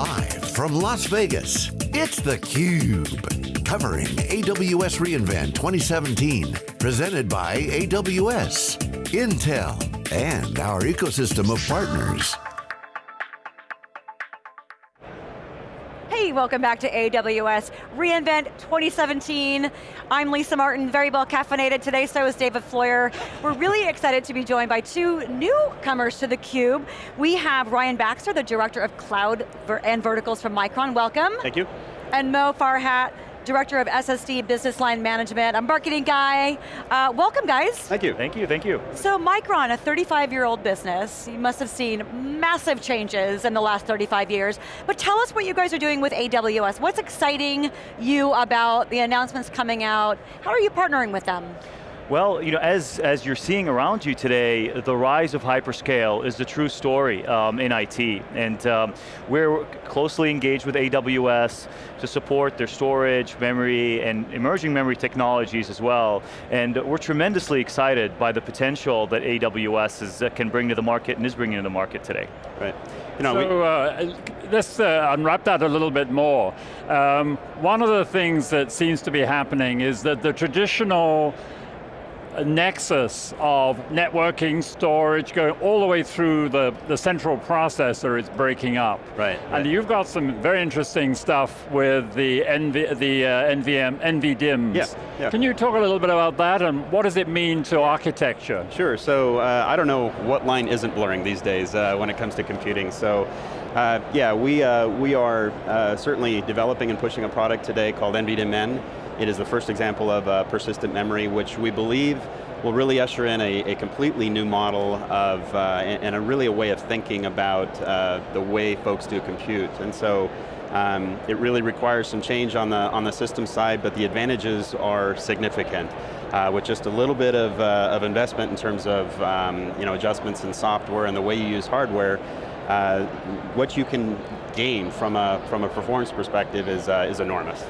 Live from Las Vegas, it's theCUBE. Covering AWS reInvent 2017. Presented by AWS, Intel, and our ecosystem of partners. Welcome back to AWS reInvent 2017. I'm Lisa Martin, very well caffeinated today, so is David Floyer. We're really excited to be joined by two newcomers to theCUBE. We have Ryan Baxter, the Director of Cloud and Verticals from Micron, welcome. Thank you. And Mo Farhat, Director of SSD Business Line Management, I'm a marketing guy. Uh, welcome guys. Thank you. Thank you, thank you. So Micron, a 35 year old business, you must have seen massive changes in the last 35 years, but tell us what you guys are doing with AWS. What's exciting you about the announcements coming out? How are you partnering with them? Well, you know, as, as you're seeing around you today, the rise of hyperscale is the true story um, in IT. And um, we're closely engaged with AWS to support their storage, memory, and emerging memory technologies as well. And we're tremendously excited by the potential that AWS is, uh, can bring to the market and is bringing to the market today. Right. You know, so uh, let's uh, unwrap that a little bit more. Um, one of the things that seems to be happening is that the traditional nexus of networking, storage, going all the way through the, the central processor is breaking up. Right, right. And you've got some very interesting stuff with the, NV, the uh, NVM, NVDIMMs. Yeah, yeah. Can you talk a little bit about that and what does it mean to architecture? Sure, so uh, I don't know what line isn't blurring these days uh, when it comes to computing. So uh, yeah, we, uh, we are uh, certainly developing and pushing a product today called NVDIMM it is the first example of uh, persistent memory, which we believe will really usher in a, a completely new model of, uh, and, a really a way of thinking about uh, the way folks do compute. And so, um, it really requires some change on the, on the system side, but the advantages are significant. Uh, with just a little bit of, uh, of investment in terms of um, you know, adjustments in software and the way you use hardware, uh, what you can gain from a, from a performance perspective is, uh, is enormous.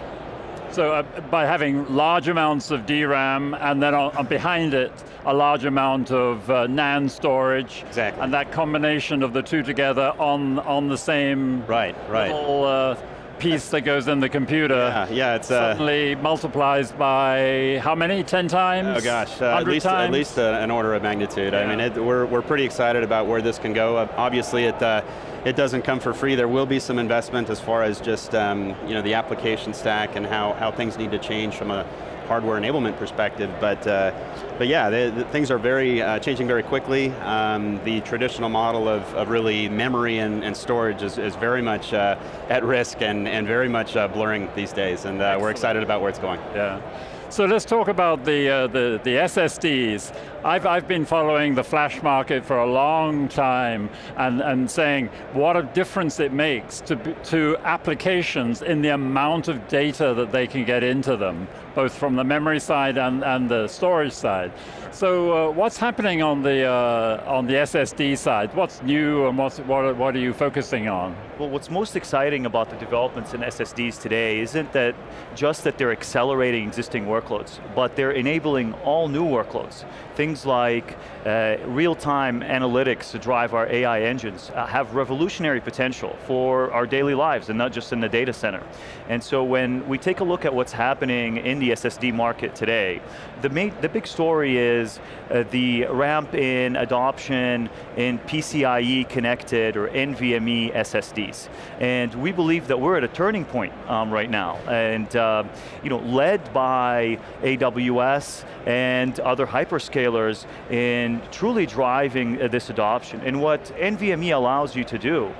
So uh, by having large amounts of DRAM and then on, on behind it, a large amount of uh, NAND storage. Exactly. And that combination of the two together on, on the same right, right. little uh, piece that goes in the computer yeah, yeah, it's, uh, suddenly multiplies by how many, 10 times? Oh gosh, uh, at least, times? At least uh, an order of magnitude. Yeah. I mean, it, we're, we're pretty excited about where this can go. Uh, obviously, it, uh, it doesn't come for free. There will be some investment as far as just um, you know, the application stack and how, how things need to change from a hardware enablement perspective, but, uh, but yeah, the, the things are very, uh, changing very quickly. Um, the traditional model of, of really memory and, and storage is, is very much uh, at risk and, and very much uh, blurring these days, and uh, we're excited about where it's going. Yeah. So let's talk about the, uh, the, the SSDs. I've, I've been following the flash market for a long time and, and saying what a difference it makes to, to applications in the amount of data that they can get into them, both from the memory side and, and the storage side. So uh, what's happening on the, uh, on the SSD side? What's new and what's, what, what are you focusing on? Well, what's most exciting about the developments in SSDs today isn't that just that they're accelerating existing workloads, but they're enabling all new workloads. Things like uh, real-time analytics to drive our AI engines uh, have revolutionary potential for our daily lives and not just in the data center. And so when we take a look at what's happening in the SSD market today, the, main, the big story is uh, the ramp in adoption in PCIe connected or NVMe SSDs. And we believe that we're at a turning point um, right now. And uh, you know, led by AWS and other hyperscalers in truly driving uh, this adoption. And what NVMe allows you to do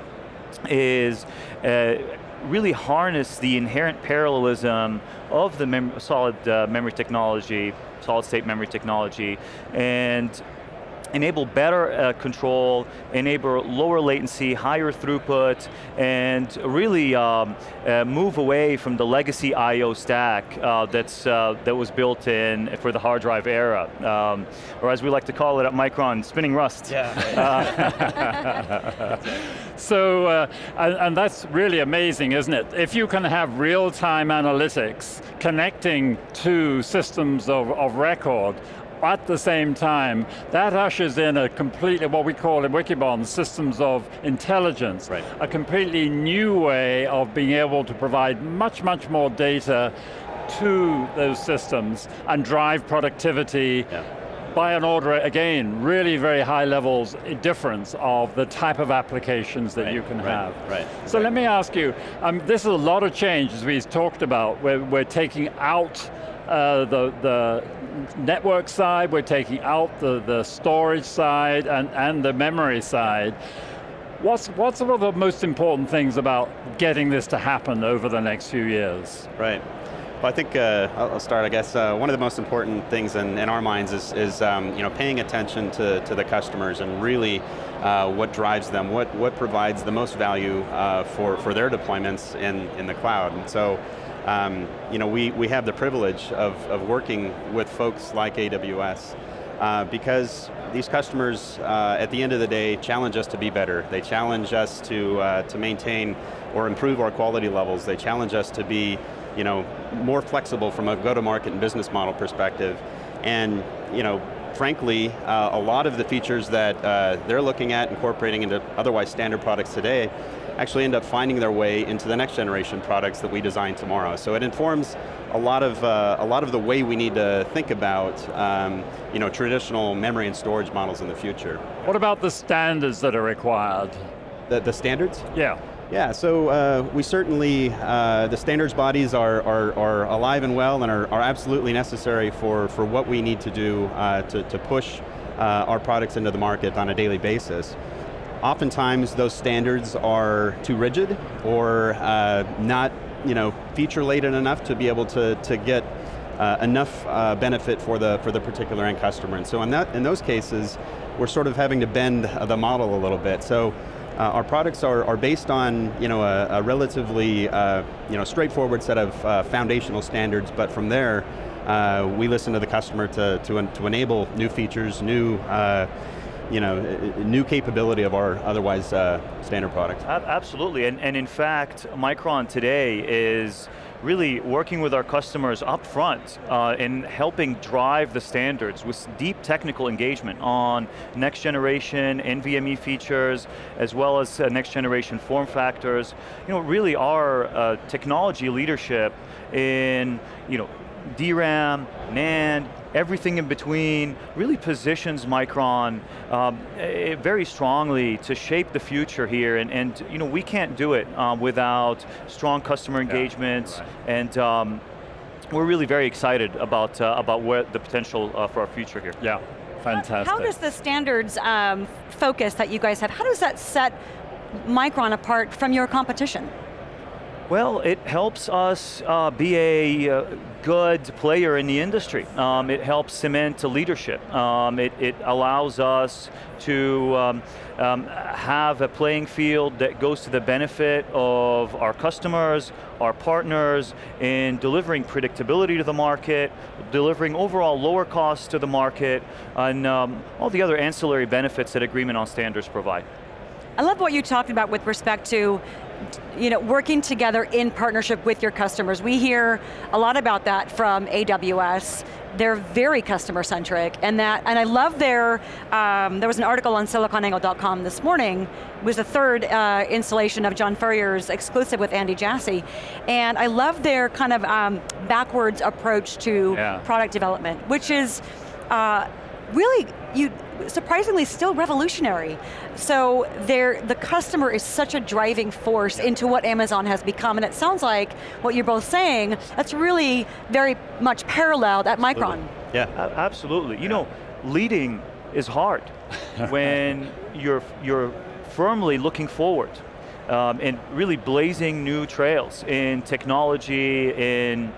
is uh, really harness the inherent parallelism of the mem solid uh, memory technology, solid state memory technology, and enable better uh, control, enable lower latency, higher throughput, and really um, uh, move away from the legacy I.O. stack uh, that's, uh, that was built in for the hard drive era. Um, or as we like to call it at Micron, spinning rust. Yeah. so, uh, and, and that's really amazing, isn't it? If you can have real-time analytics connecting to systems of, of record, at the same time, that ushers in a completely, what we call in Wikibon, systems of intelligence. Right. A completely new way of being able to provide much, much more data to those systems and drive productivity Yeah. by an order, again, really very high levels difference of the type of applications that Right, you can right, have. right. So let me ask you, um, this is a lot of change as we've talked about. We're, we're taking out uh, the, the network side, we're taking out the, the storage side and, and the memory side. What's, what's one of the most important things about getting this to happen over the next few years? Right. Well, I think uh, I'll start. I guess uh, one of the most important things in, in our minds is, is um, you know paying attention to, to the customers and really uh, what drives them, what what provides the most value uh, for for their deployments in in the cloud. And so, um, you know, we we have the privilege of of working with folks like AWS. Uh, because these customers, uh, at the end of the day, challenge us to be better. They challenge us to, uh, to maintain or improve our quality levels. They challenge us to be you know, more flexible from a go-to-market and business model perspective. And you know, frankly, uh, a lot of the features that uh, they're looking at incorporating into otherwise standard products today actually end up finding their way into the next generation products that we design tomorrow. So it informs a lot of, uh, a lot of the way we need to think about um, you know, traditional memory and storage models in the future. What about the standards that are required? The, the standards? Yeah. Yeah, so uh, we certainly, uh, the standards bodies are, are, are, alive and well and are, are absolutely necessary for, for what we need to do uh, to, to push uh, our products into the market on a daily basis. Oftentimes those standards are too rigid or uh, not you know, feature laden enough to be able to, to get uh, enough uh, benefit for the, for the particular end customer. And so in, that, in those cases, we're sort of having to bend the model a little bit. So uh, our products are, are based on you know, a, a relatively uh, you know, straightforward set of uh, foundational standards, but from there, uh, we listen to the customer to, to, to enable new features, new you know, new capability of our otherwise uh, standard product. Absolutely, and, and in fact, Micron today is really working with our customers up front uh, in helping drive the standards with deep technical engagement on next generation NVMe features, as well as uh, next generation form factors. You know, really our uh, technology leadership in, you know, DRAM, NAND, everything in between, really positions Micron um, very strongly to shape the future here, and, and you know, we can't do it um, without strong customer engagements yeah, right. and um, we're really very excited about, uh, about what the potential uh, for our future here. Yeah, fantastic. How, how does the standards um, focus that you guys have, how does that set Micron apart from your competition? Well, it helps us uh, be a uh, good player in the industry. Um, it helps cement leadership. Um, it, it, allows us to um, um, have a playing field that goes to the benefit of our customers, our partners, in delivering predictability to the market, delivering overall lower costs to the market, and um, all the other ancillary benefits that agreement on standards provide. I love what you talked about with respect to you know, working together in partnership with your customers. We hear a lot about that from AWS. They're very customer centric, and that, and I love their, um, there was an article on siliconangle.com this morning, it was the third uh, installation of John Furrier's exclusive with Andy Jassy, and I love their kind of um, backwards approach to yeah. product development, which is, uh, really, you surprisingly still revolutionary. So the customer is such a driving force into what Amazon has become, and it sounds like what you're both saying, that's really very much paralleled at Micron. Absolutely. Yeah, absolutely. You know, leading is hard when you're, you're firmly looking forward um, and really blazing new trails in technology, in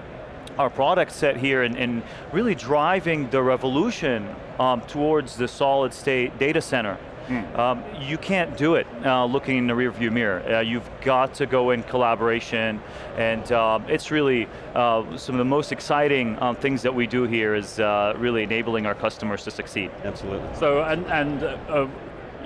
our product set here and, and really driving the revolution um, towards the solid state data center. Mm. Um, you can't do it uh, looking in the rearview mirror. Uh, you've got to go in collaboration, and um, it's really uh, some of the most exciting um, things that we do here is uh, really enabling our customers to succeed. Absolutely. So, and, and uh,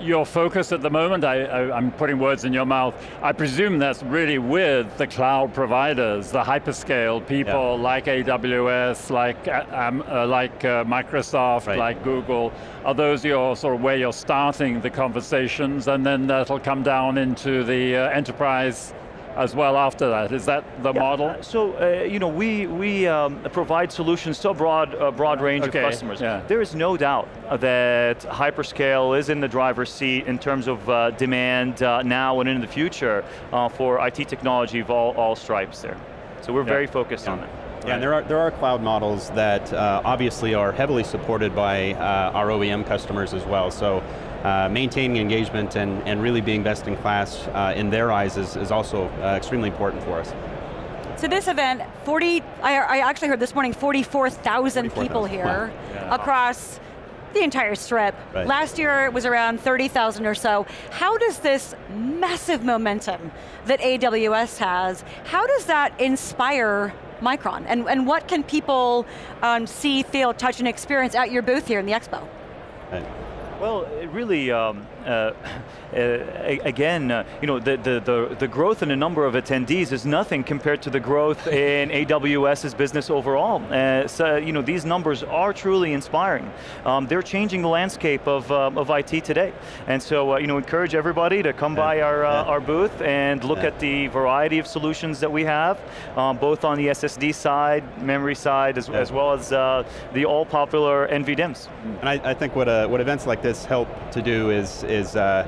your focus at the moment, I, am putting words in your mouth, I presume that's really with the cloud providers, the hyperscale people yeah. like AWS, like, uh, um, uh, like uh, Microsoft, right. like Google. Are those your sort of where you're starting the conversations and then that'll come down into the uh, enterprise as well after that. Is that the yeah, model? Uh, so, uh, you know, we, we um, provide solutions to a broad, a broad range okay, of customers. Yeah. There is no doubt that hyperscale is in the driver's seat in terms of uh, demand uh, now and in the future uh, for IT technology of all, all stripes there. So we're yeah. very focused yeah. on that. Yeah, and there are, there are cloud models that uh, obviously are heavily supported by uh, our OEM customers as well. So uh, maintaining engagement and, and really being best in class uh, in their eyes is, is also uh, extremely important for us. So this event, 40, I, I actually heard this morning, 44,000 44, people here wow. yeah. across the entire strip. Right. Last year it was around 30,000 or so. How does this massive momentum that AWS has, how does that inspire Micron? And, and what can people um, see, feel, touch, and experience at your booth here in the Expo? Right. Well, it really, um, uh, uh, again, uh, you know, the, the, the, the, growth in the number of attendees is nothing compared to the growth in AWS's business overall. Uh, so, you know, these numbers are truly inspiring. Um, they're changing the landscape of, um, of IT today. And so, uh, you know, encourage everybody to come by our, uh, our booth and look at the variety of solutions that we have, um, both on the SSD side, memory side, as, as well as the all popular NVDIMMs. And I, I think what, what events like this help to do is, is uh,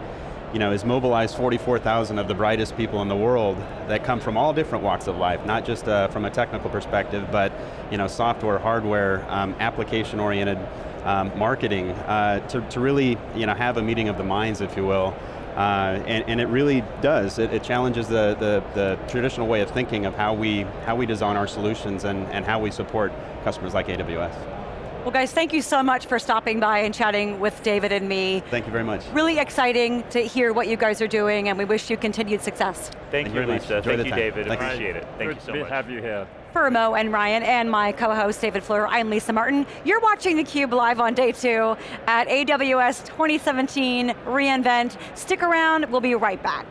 you know, is mobilize 44,000 of the brightest people in the world that come from all different walks of life, not just uh, from a technical perspective, but you know, software, hardware, um, application-oriented um, marketing, uh, to, to really you know, have a meeting of the minds, if you will, uh, and, and, it really does. It, it challenges the, the, the, traditional way of thinking of how we, how we design our solutions and, and how we support customers like AWS. Well guys, thank you so much for stopping by and chatting with David and me. Thank you very much. Really exciting to hear what you guys are doing and we wish you continued success. Thank, thank you, Lisa. Thank you, David. Thank Appreciate it. Thank Good you so much. to have you here. For Mo and Ryan and my co-host David Floyer, I'm Lisa Martin. You're watching theCUBE live on day two at AWS 2017 reInvent. Stick around, we'll be right back.